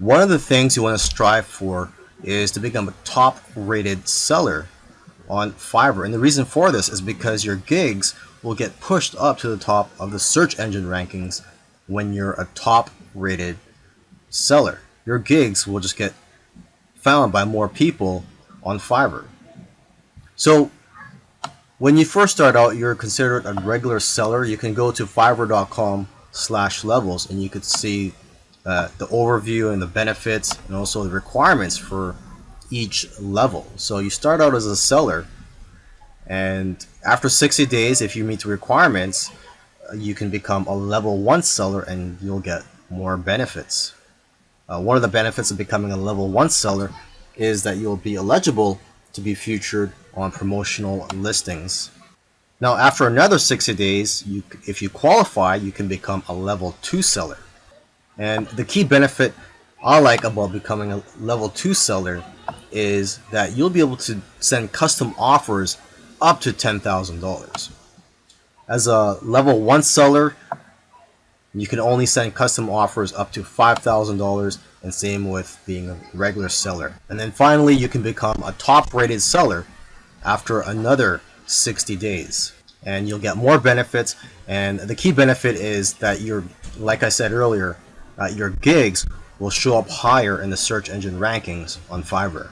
One of the things you want to strive for is to become a top rated seller on Fiverr. And the reason for this is because your gigs will get pushed up to the top of the search engine rankings when you're a top rated seller. Your gigs will just get found by more people on Fiverr. So when you first start out, you're considered a regular seller. You can go to fiverr.com slash levels and you could see uh, the overview and the benefits and also the requirements for each level. So you start out as a seller and after 60 days, if you meet the requirements, uh, you can become a level 1 seller and you'll get more benefits. Uh, one of the benefits of becoming a level 1 seller is that you'll be eligible to be featured on promotional listings. Now after another 60 days, you, if you qualify, you can become a level 2 seller. And the key benefit I like about becoming a level 2 seller is that you'll be able to send custom offers up to $10,000. As a level 1 seller, you can only send custom offers up to $5,000 and same with being a regular seller. And then finally, you can become a top rated seller after another 60 days. And you'll get more benefits. And the key benefit is that you're, like I said earlier, your gigs will show up higher in the search engine rankings on Fiverr.